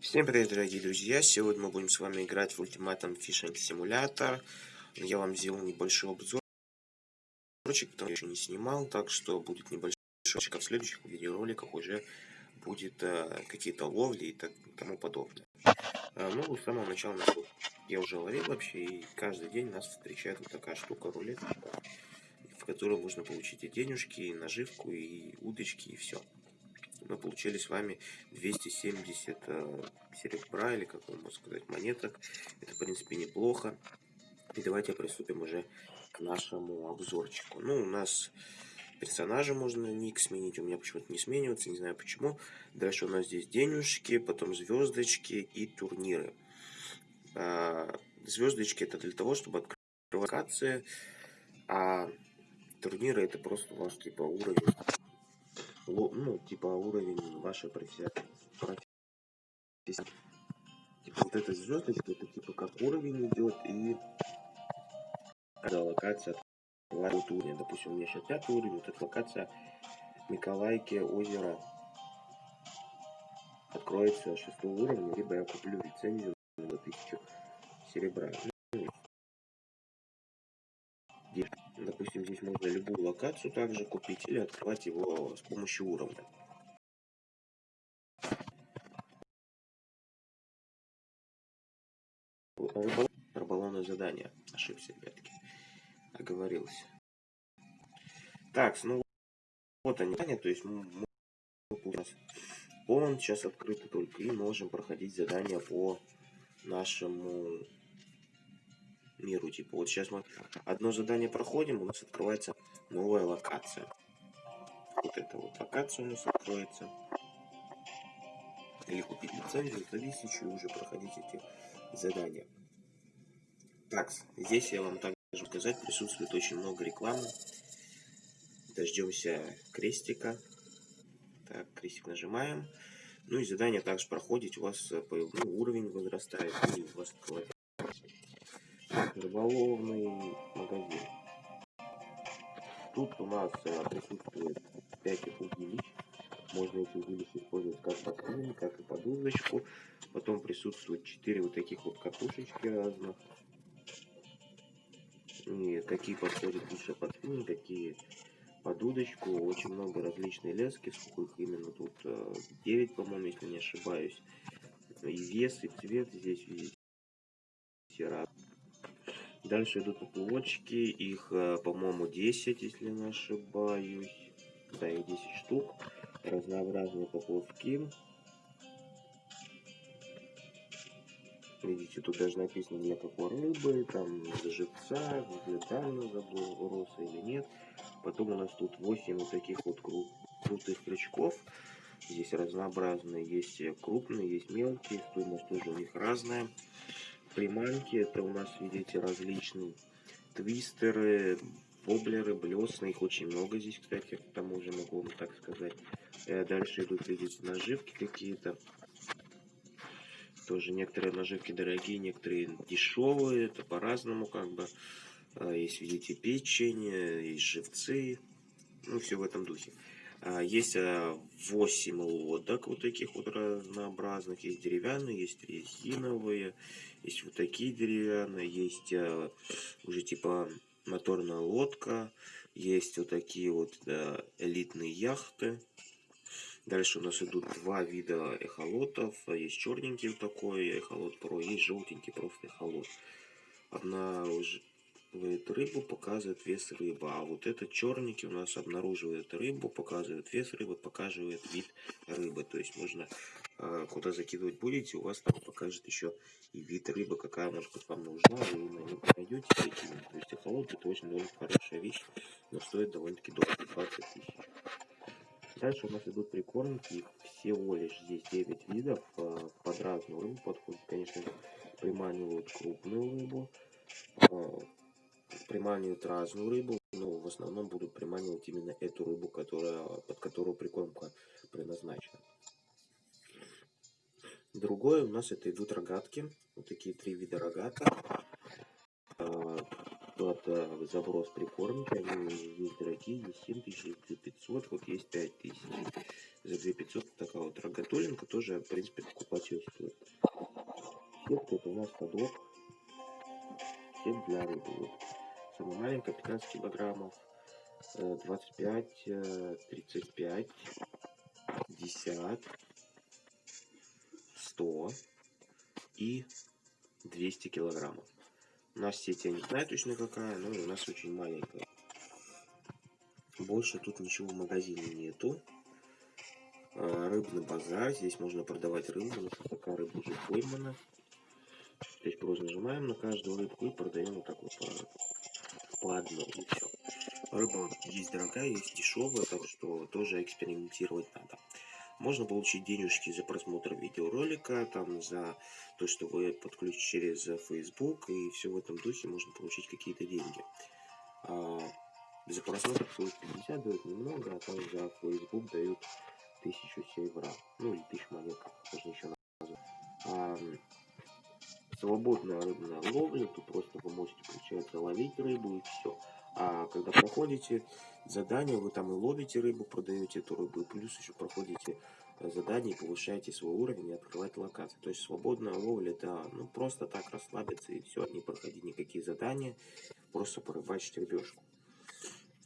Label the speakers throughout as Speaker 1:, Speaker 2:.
Speaker 1: Всем привет, дорогие друзья! Сегодня мы будем с вами играть в Ultimate Fishing Simulator. Я вам сделал небольшой обзор, потому я еще не снимал, так что будет небольшой а в следующих видеороликах уже будет э, какие-то ловли и так, тому подобное. Э, ну, с самого начала я уже ловил вообще, и каждый день нас встречает вот такая штука рулетка, в которой можно получить и денежки, и наживку, и удочки, и все мы получили с вами 270 э, серебра, или как можно сказать, монеток. Это, в принципе, неплохо. И давайте приступим уже к нашему обзорчику. Ну, у нас персонажа можно ник сменить, у меня почему-то не сменивается, не знаю почему. Дальше у нас здесь денежки, потом звездочки и турниры. А, звездочки это для того, чтобы открыть локации, а турниры это просто у вас типа уровень ну, типа уровень вашей профессии. Типа вот эта звездочка, это типа как уровень идет и когда локация открывает уровень. Допустим, у меня сейчас пятый уровень, вот эта локация Николайки озеро откроется шестого уровня, либо я куплю лицензию на тысячу серебра. Здесь можно любую локацию также купить или открывать его с помощью уровня. Рыболовное задание. Ошибся, ребятки. Оговорился. Так, ну вот они, то есть мы, мы у нас полон сейчас открыто только и можем проходить задания по нашему миру. Типа вот сейчас мы одно задание проходим, у нас открывается новая локация. Вот эта вот локация у нас откроется. Или купить лицензию за тысячу и уже проходить эти задания. Так, здесь я вам также сказать, присутствует очень много рекламы. Дождемся крестика. Так, крестик нажимаем. Ну и задание также проходит, у вас э, ну, уровень возрастает, и у вас открывается рыболовный магазин. Тут у нас э, присутствует 5 удилищ. Можно эти удилища использовать как под как и под удочку. Потом присутствует 4 вот таких вот катушечки разных. И какие подходят лучше под спиннинг, какие под удочку. Очень много различной лески, сколько их именно тут 9, э, по-моему, если не ошибаюсь. И вес, и цвет здесь видите разные. Дальше идут поплавочки, их, э, по-моему, 10, если не ошибаюсь. Да, их 10 штук. Разнообразные поплавки. Видите, тут даже написано для какой рыбы, там для живца, для дальнего заброса или нет. Потом у нас тут 8 вот таких вот кру крутых крючков. Здесь разнообразные, есть крупные, есть мелкие, стоимость тоже у них разная приманки. Это у нас, видите, различные твистеры, воблеры, блесны. Их очень много здесь, кстати, к тому же могу вам так сказать. Э, дальше идут, видите, наживки какие-то. Тоже некоторые наживки дорогие, некоторые дешевые. Это по-разному как бы. Э, есть, видите, печень, есть живцы. Ну, все в этом духе. А, есть 8 лодок вот таких вот разнообразных. Есть деревянные, есть резиновые, есть вот такие деревянные, есть а, уже типа моторная лодка, есть вот такие вот да, элитные яхты. Дальше у нас идут два вида эхолотов. Есть черненький вот такой эхолот про, есть желтенький просто эхолот. Одна уже рыбу, показывает вес рыбы. А вот этот черненький у нас обнаруживает рыбу, показывает вес рыбы, показывает вид рыбы. То есть можно э, куда закидывать будете, у вас там покажет еще и вид рыбы, какая может быть вам нужна, вы на нее найдете закинуть. То есть эхолот это очень довольно хорошая вещь, но стоит довольно-таки дорого, 20 тысяч. Дальше у нас идут прикормки, их всего лишь здесь 9 видов, э, под разную рыбу подходят, конечно, приманивают крупную рыбу, э, приманивают разную рыбу, но в основном будут приманивать именно эту рыбу, которая, под которую прикормка предназначена. Другое у нас это идут рогатки. Вот такие три вида рогаток. А, под э, заброс прикормки. Они есть дорогие, есть 7500, вот есть 5000. за 2500 такая вот рогатулинка, тоже, в принципе, покупать ее стоит. Сетка это у нас подлог, сеть для рыбы. Самая маленькая, 15 килограммов, 25, 35, 50, 100 и 200 килограммов. У нас сеть я не знаю точно какая, но у нас очень маленькая. Больше тут ничего в магазине нету. А, рыбный базар. Здесь можно продавать рыбу. Нас такая рыба уже поймана. Здесь просто нажимаем на каждую рыбку и продаем вот так вот одной. И все. Рыба есть дорогая, есть дешевая, так что тоже экспериментировать надо. Можно получить денежки за просмотр видеоролика, там за то, что вы подключите через Facebook, и все в этом духе можно получить какие-то деньги. А, за просмотр 50 дают немного, а там за Facebook дают 1000 севра, ну или 1000 монет, как можно еще назвать. А, свободная рыбная ловля, тут просто вы можете, получается, ловить рыбу и все. А когда проходите задание, вы там и ловите рыбу, продаете эту рыбу, и плюс еще проходите э, задание, повышаете свой уровень и открываете локации. То есть свободная ловля, это ну, просто так расслабиться и все, не проходить никакие задания, просто порыбачить рыбешку.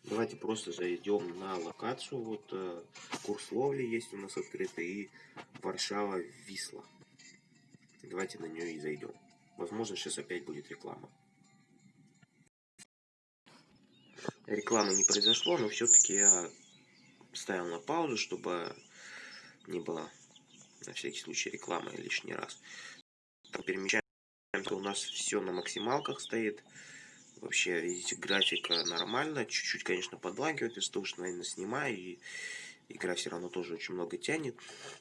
Speaker 1: Давайте просто зайдем на локацию. Вот э, курс ловли есть у нас открытый и Варшава Висла. Давайте на нее и зайдем. Возможно, сейчас опять будет реклама. Рекламы не произошло, но все-таки я ставил на паузу, чтобы не было на всякий случай рекламы лишний раз. Там перемещаемся, у нас все на максималках стоит. Вообще, видите, графика нормально. Чуть-чуть, конечно, подлагивает из-за того, что, наверное, снимаю. И игра все равно тоже очень много тянет.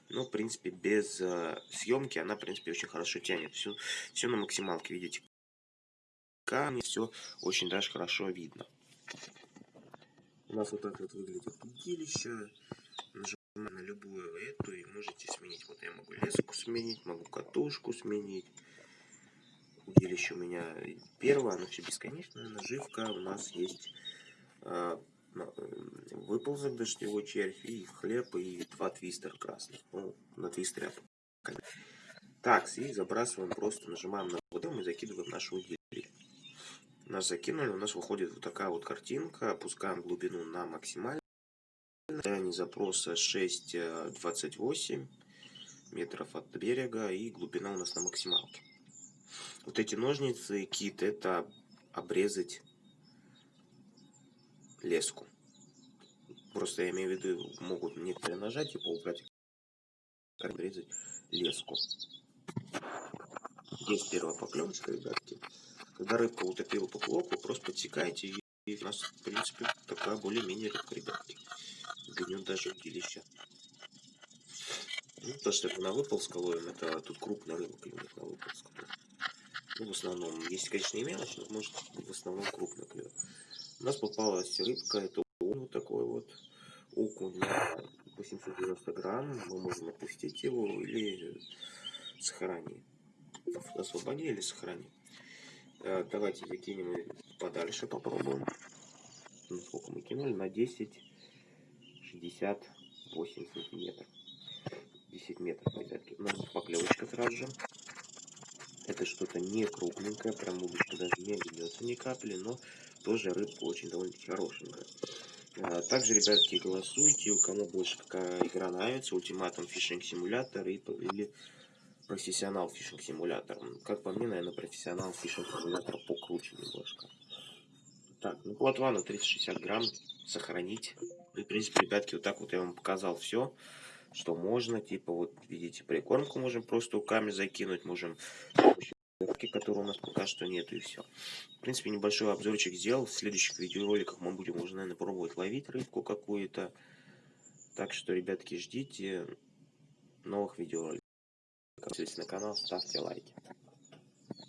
Speaker 1: Но, в принципе, без э, съемки она, в принципе, очень хорошо тянет. Все, все на максималке, видите. Камни, все очень даже хорошо видно. У нас вот так вот выглядит удилище. Нажимаем на любую эту и можете сменить. Вот я могу леску сменить, могу катушку сменить. Удилище у меня первое, оно все бесконечное. Наживка у нас есть э, выползок дождевой червь и хлеб и два твистера красных. Ну, на твистере так, и забрасываем, просто нажимаем на воду и закидываем наше удилище нас закинули, у нас выходит вот такая вот картинка. Опускаем глубину на максимально. Расстояние запроса 6,28 метров от берега и глубина у нас на максималке. Вот эти ножницы, кит, это обрезать леску. Просто я имею в виду, могут некоторые нажать, типа убрать, обрезать леску. Есть первая поклевочка, ребятки. Когда рыбка утопила поплавок, вы просто подсекаете, и, и у нас, в принципе, такая более-менее рыбка, ребятки. Гнет даже удилище. Ну, то, что это на выползка ловим, это тут крупная рыба клюнет на выползка. Ну, в основном, есть, конечно, и мелочь, но может в основном крупная клюет. У нас попалась рыбка, это вот такой вот окунь на 890 грамм. Мы можем опустить его или сохранить. Освободи или сохрани. Э, давайте закинем подальше, попробуем. Ну, мы кинули? На 10, 68 сантиметров. 10 метров, ребятки. У нас поклевочка сразу же. Это что-то не крупненькое, прям удочка даже не ведется ни капли, но тоже рыбка очень довольно-таки хорошенькая. А, также, ребятки, голосуйте, у кому больше какая игра нравится, ультиматум фишинг симулятор или профессионал фишинг симулятор. Как по мне, наверное, профессионал фишинг симулятор покруче немножко. Так, ну плотва на 360 грамм сохранить. И, в принципе, ребятки, вот так вот я вам показал все, что можно. Типа, вот, видите, прикормку можем просто руками закинуть, можем которые у нас пока что нету, и все. В принципе, небольшой обзорчик сделал. В следующих видеороликах мы будем уже, наверное, пробовать ловить рыбку какую-то. Так что, ребятки, ждите новых видеороликов. Подписывайтесь на канал, ставьте лайки.